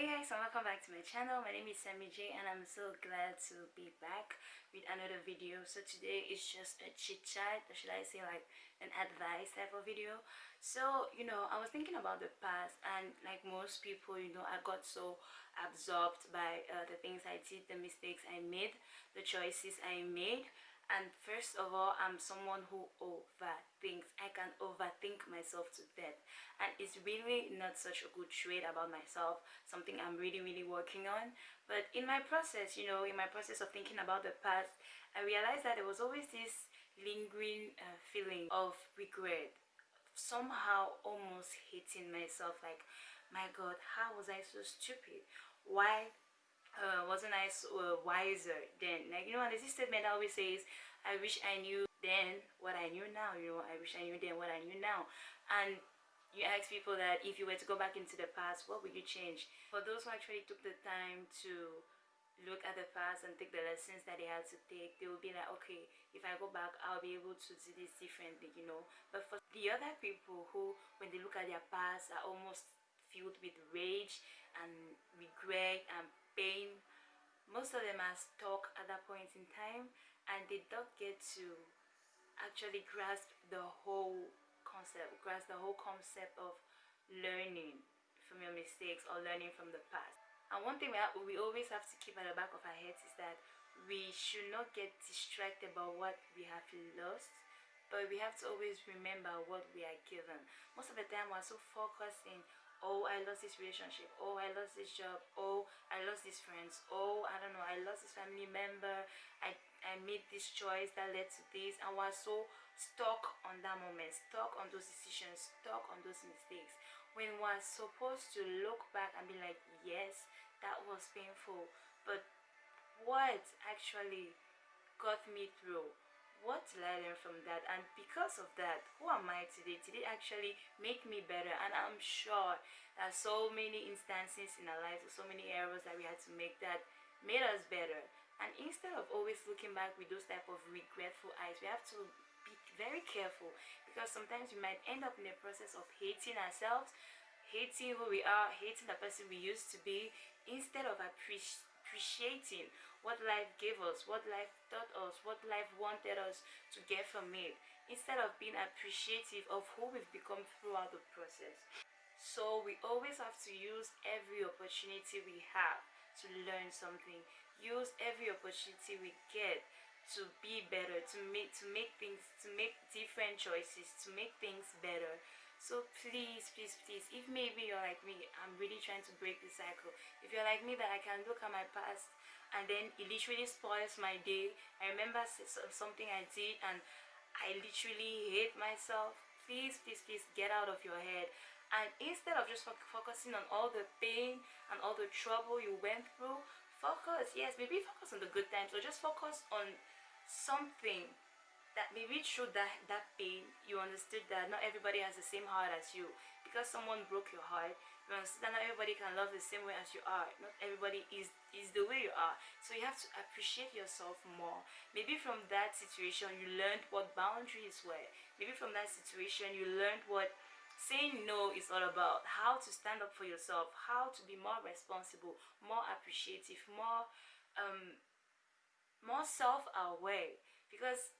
Hey guys and welcome back to my channel. My name is Sammy J and I'm so glad to be back with another video. So today is just a chit chat or should I say like an advice type of video. So you know I was thinking about the past and like most people you know I got so absorbed by uh, the things I did, the mistakes I made, the choices I made and first of all i'm someone who overthinks. I can overthink myself to death. And it's really not such a good trait about myself something i'm really really working on. But in my process you know in my process of thinking about the past i realized that there was always this lingering uh, feeling of regret somehow almost hating myself like my god how was i so stupid? Why uh, wasn't I uh, wiser then? Like, you know, there's this statement always says, I wish I knew then what I knew now, you know, I wish I knew then what I knew now. And you ask people that if you were to go back into the past, what would you change? For those who actually took the time to look at the past and take the lessons that they had to take they will be like okay if i go back i'll be able to do this differently you know but for the other people who when they look at their past are almost filled with rage and regret and pain. Most of them are stuck at that point in time and they don't get to actually grasp the whole concept grasp the whole concept of learning from your mistakes or learning from the past. And one thing we, have, we always have to keep at the back of our heads is that we should not get distracted about what we have lost but we have to always remember what we are given. Most of the time we're so focused in oh i lost this relationship. Oh i lost this job. Oh i lost these friends. Oh i don't know. I lost this family member. I i made this choice that led to this. And was so stuck on that moment stuck on those decisions stuck on those mistakes. When we're supposed to look back and be like yes that was painful but what actually got me through what did I learn from that? And because of that who am I today? Did it actually make me better? And I'm sure there are so many instances in our lives so many errors that we had to make that made us better. And instead of always looking back with those type of regretful eyes we have to be very careful because sometimes we might end up in the process of hating ourselves hating who we are hating the person we used to be instead of appreciating appreciating what life gave us, what life taught us, what life wanted us to get from it, instead of being appreciative of who we've become throughout the process. So we always have to use every opportunity we have to learn something. Use every opportunity we get to be better, to make to make things to make different choices, to make things better so please please please if maybe you're like me i'm really trying to break the cycle. If you're like me that i can look at my past and then it literally spoils my day. I remember something i did and i literally hate myself. Please please please get out of your head. And instead of just focusing on all the pain and all the trouble you went through focus yes maybe focus on the good times or just focus on something that maybe through that that pain you understood that not everybody has the same heart as you. Because someone broke your heart you understand that not everybody can love the same way as you are. Not everybody is is the way you are. So you have to appreciate yourself more. Maybe from that situation you learned what boundaries were. Maybe from that situation you learned what saying no is all about. How to stand up for yourself how to be more responsible more appreciative more um more self-aware. Because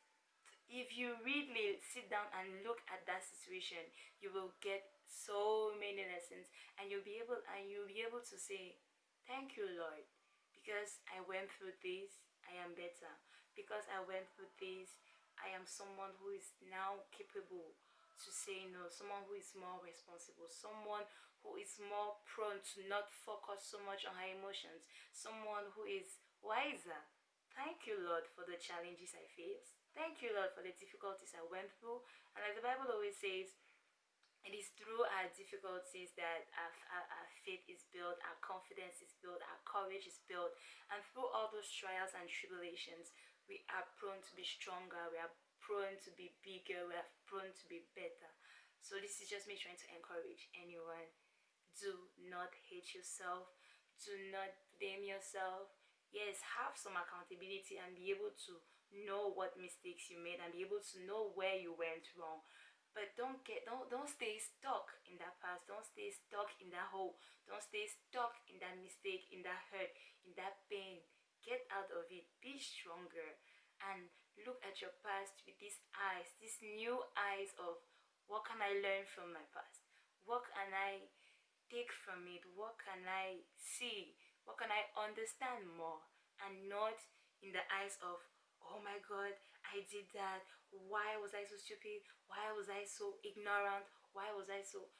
if you really sit down and look at that situation you will get so many lessons and you'll be able and you'll be able to say thank you lord because i went through this i am better. Because i went through this i am someone who is now capable to say no someone who is more responsible someone who is more prone to not focus so much on her emotions someone who is wiser thank you lord for the challenges i faced Thank you, Lord, for the difficulties I went through. And like the Bible always says, it is through our difficulties that our, our, our, faith is built, our confidence is built, our courage is built. And through all those trials and tribulations, we are prone to be stronger, we are prone to be bigger, we are prone to be better. So this is just me trying to encourage anyone. Do not hate yourself. Do not blame yourself. Yes, have some accountability and be able to know what mistakes you made and be able to know where you went wrong. But don't get don't don't stay stuck in that past. Don't stay stuck in that hole. Don't stay stuck in that mistake in that hurt in that pain. Get out of it. Be stronger. And look at your past with these eyes these new eyes of what can i learn from my past? What can i take from it? What can i see what can i understand more and not in the eyes of oh my god i did that. Why was i so stupid? Why was i so ignorant? Why was i so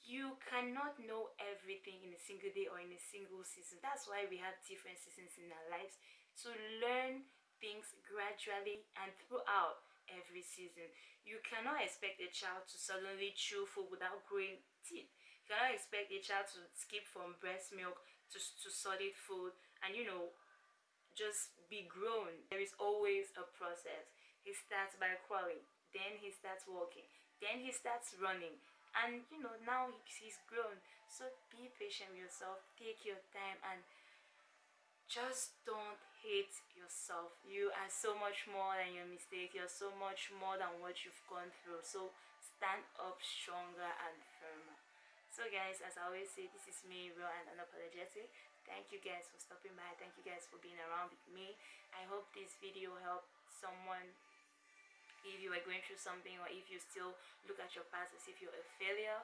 you cannot know everything in a single day or in a single season. That's why we have different seasons in our lives to learn things gradually and throughout every season. You cannot expect a child to suddenly chew food without growing teeth. You cannot expect a child to skip from breast milk to, to solid food and you know just be grown. There is always a process. He starts by crawling, then he starts walking, then he starts running. And you know, now he's grown. So be patient with yourself, take your time, and just don't hate yourself. You are so much more than your mistake, you're so much more than what you've gone through. So stand up stronger and. So guys, as I always say, this is me, real and unapologetic. Thank you guys for stopping by. Thank you guys for being around with me. I hope this video helped someone. If you are going through something or if you still look at your past as if you're a failure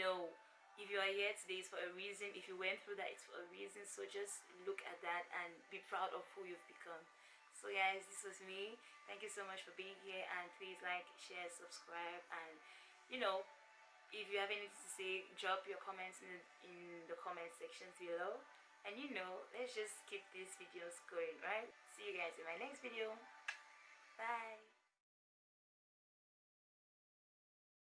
no. If you are here today it's for a reason. If you went through that it's for a reason. So just look at that and be proud of who you've become. So guys this was me. Thank you so much for being here. And please like share subscribe and you know if you have anything to say drop your comments in, in the comment sections below. And you know let's just keep these videos going right? See you guys in my next video. Bye